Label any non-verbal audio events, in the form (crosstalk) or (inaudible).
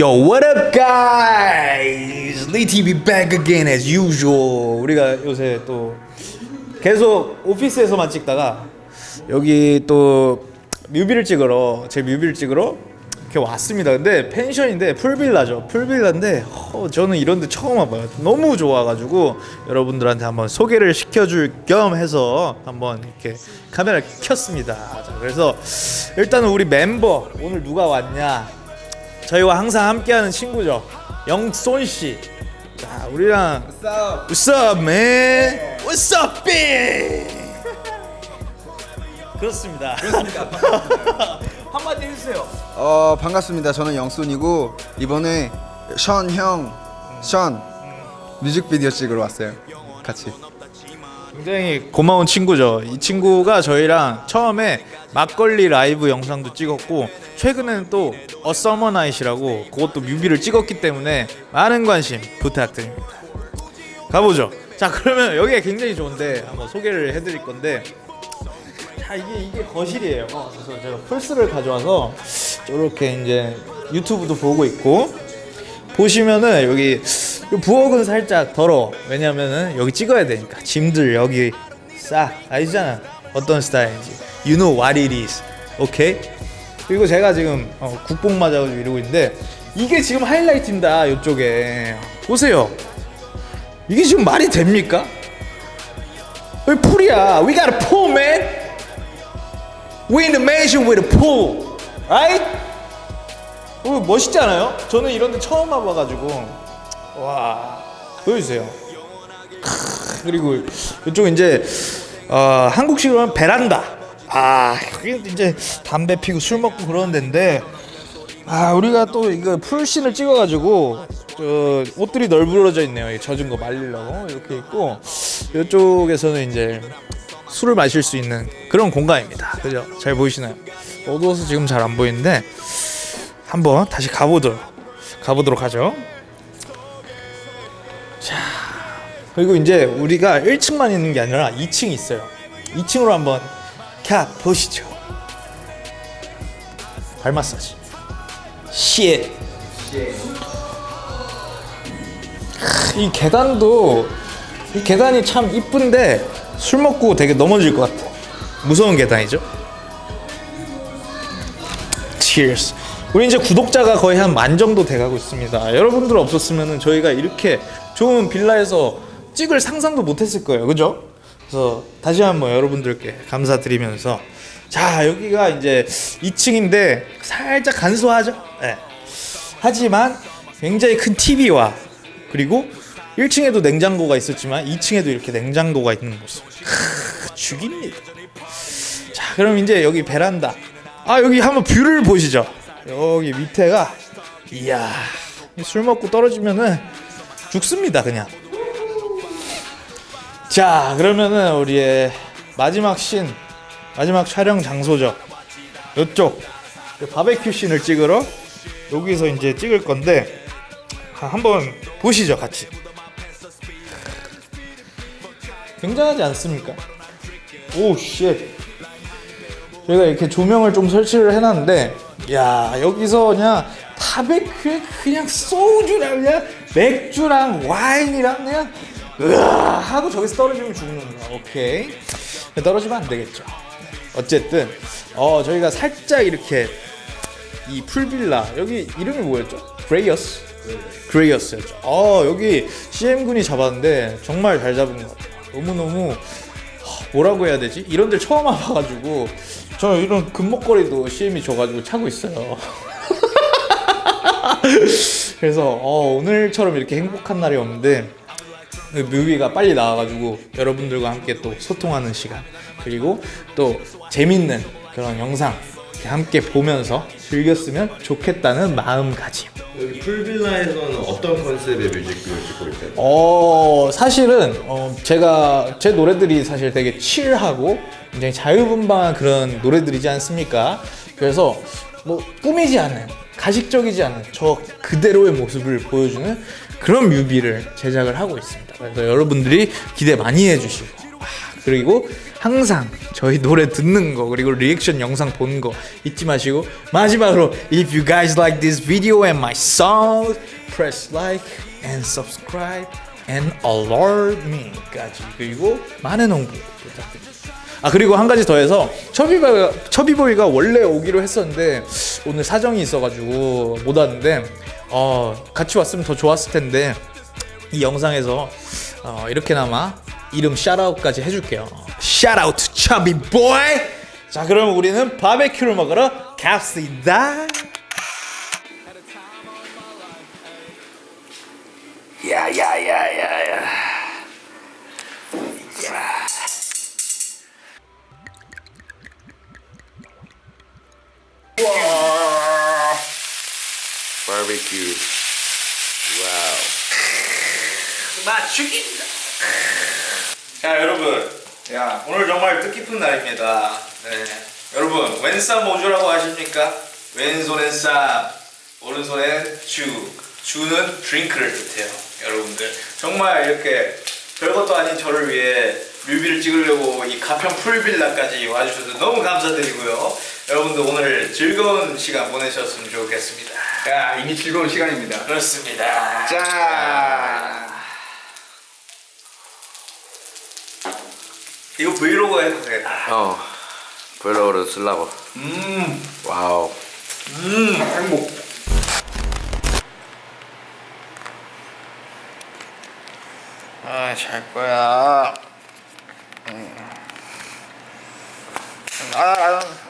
Yo, what up, guys? Lee TV back again as usual. 우리가 요새 또 계속 오피스에서만 찍다가 여기 또 뮤비를 찍으러 제 뮤비를 찍으러 이렇게 왔습니다. 근데 펜션인데 풀빌라죠. 풀빌라인데 어, 저는 이런 데 처음 와봐요. 너무 좋아가지고 여러분들한테 한번 소개를 시켜줄 겸 해서 한번 이렇게 카메라 켰습니다. 자, 그래서 일단은 우리 멤버 오늘 누가 왔냐? 저희와 항상 함께하는 친구죠. 영손 씨. 자, 우리랑 What's up, man? What's up, B? 그렇습니다. (laughs) 한마디 해주세요. 어 반갑습니다. 저는 영순이고 이번에 션 형, 션 뮤직비디오 찍으러 왔어요. 같이. 굉장히 고마운 친구죠. 이 친구가 저희랑 처음에 막걸리 라이브 영상도 찍었고 최근에는 또 A Summer Night이라고 그것도 뮤비를 찍었기 때문에 많은 관심 부탁드립니다. 가보죠. 자 그러면 여기가 굉장히 좋은데 한번 소개를 해드릴 건데 자 이게 이게 거실이에요. 어, 그래서 제가 플스를 가져와서 이렇게 이제 유튜브도 보고 있고 보시면은 여기 이 부엌은 살짝 더러워. 왜냐면은 여기 찍어야 되니까 짐들 여기 싹 알잖아. 어떤 스타일인지. You know what it is. 오케이? 그리고 제가 지금 어, 국뽕 맞아가지고 이러고 있는데 이게 지금 하이라이트입니다. 이쪽에 보세요. 이게 지금 말이 됩니까? 여기 풀이야. We got a pool, man. We in the mansion with a pool, right? 어, 멋있지 않아요? 저는 이런 데 처음 와봐가지고 와 보여주세요 크, 그리고 이쪽 이제 어, 한국식으로 하면 베란다 아 이제 담배 피고 술 먹고 그러는 데인데 아 우리가 또 이거 풀신을 찍어가지고 저 옷들이 널브러져 있네요. 이 젖은 거 말리려고. 이렇게 있고 이쪽에서는 이제 술을 마실 수 있는 그런 공간입니다. 그죠? 잘 보이시나요? 어두워서 지금 잘 안 보이는데 한번 다시 가보도록 가보도록 하죠. 자 그리고 이제 우리가 1층만 있는 게 아니라 2층이 있어요. 2층으로 한번 가 보시죠. 발 마사지. Shit. 이 계단도 이 계단이 참 이쁜데 술 먹고 되게 넘어질 것 같아. 무서운 계단이죠. Cheers. 우리 이제 구독자가 거의 한 만 정도 돼가고 있습니다. 여러분들 없었으면 저희가 이렇게 좋은 빌라에서 찍을 상상도 못했을 거예요, 그죠? 그래서 다시 한번 여러분들께 감사드리면서 자 여기가 이제 2층인데 살짝 간소하죠. 네. 하지만 굉장히 큰 TV와 그리고 1층에도 냉장고가 있었지만 2층에도 이렇게 냉장고가 있는 모습 크, 죽입니다. 자 그럼 이제 여기 베란다 아 여기 한번 view를 보시죠 여기 밑에가 이야 술 먹고 떨어지면은 죽습니다 그냥 자 그러면은 우리의 마지막 신 마지막 촬영 장소죠. 이쪽. 바베큐 씬을 찍으러 여기서 이제 찍을 건데 아, 한번 보시죠 같이. 굉장하지 않습니까? 오쉣. 저희가 이렇게 조명을 좀 설치를 해놨는데 야 여기서 그냥 바베큐에 그냥 소주랑 그냥 맥주랑 와인이랑 그냥 으아 하고 저기서 떨어지면 죽는 거야. 오케이. 떨어지면 안 되겠죠. 어쨌든 어 저희가 살짝 이렇게 이 풀빌라 여기 이름이 뭐였죠? 그레이어스 그레이어스였죠. 어 여기 CM군이 잡았는데 정말 잘 잡은 것 같아요. 너무너무 뭐라고 해야 되지? 이런 데 처음 와봐가지고 저 이런 금목걸이도 CM이 줘가지고 차고 있어요. (laughs) 그래서 어, 오늘처럼 이렇게 행복한 날이 없는데 그 뮤비가 빨리 나와가지고 여러분들과 함께 또 소통하는 시간 그리고 또 재밌는 그런 영상 함께 보면서 즐겼으면 좋겠다는 마음가짐 여기 풀빌라에서는 어떤 컨셉의 뮤직비디오 찍고 있어요? 어 사실은 어, 제가 제 노래들이 사실 되게 칠하고 굉장히 자유분방한 그런 노래들이지 않습니까? 그래서 뭐 꾸미지 않은 가식적이지 않은 저 그대로의 모습을 보여주는 그런 뮤비를 제작을 하고 있습니다. 그래서 여러분들이 기대 많이 해주시고 아, 그리고 항상 저희 노래 듣는 거 그리고 리액션 영상 보는 거 잊지 마시고 마지막으로 If you guys like this video and my song press like and subscribe and alert me까지 그리고 많은 홍보 부탁드립니다. 아 그리고 한 가지 더해서 처비보이가 처비보이가 원래 오기로 했었는데 오늘 사정이 있어가지고 못 왔는데 어 같이 왔으면 더 좋았을 텐데 이 영상에서 어, 이렇게나마 이름 샤라웃까지 해줄게요. 샤라웃 처비보이. 자 그럼 우리는 바베큐를 먹으러 갑시다. 야야야야야. 바베큐. Wow. 맛 죽인다. 자 여러분, 야 오늘 정말 뜻깊은 날입니다. 네, 여러분 왼쌈오주라고 아십니까? 왼손엔 쌈, 오른손엔 주. 주는 드링크를 뜻해요. 여러분들 정말 이렇게 별것도 아닌 저를 위해 뮤비를 찍으려고 이 가평 풀빌라까지 와주셔서 너무 감사드리고요. 여러분들 오늘 즐거운 시간 보내셨으면 좋겠습니다. 야 이미 즐거운 시간입니다. 그렇습니다. 자. 이거 브이로그 해도 되겠다. 어. 브이로그로 쓰려고. 음, wow. 음, 행복. 아, 잘 거야. 음. 아, 아,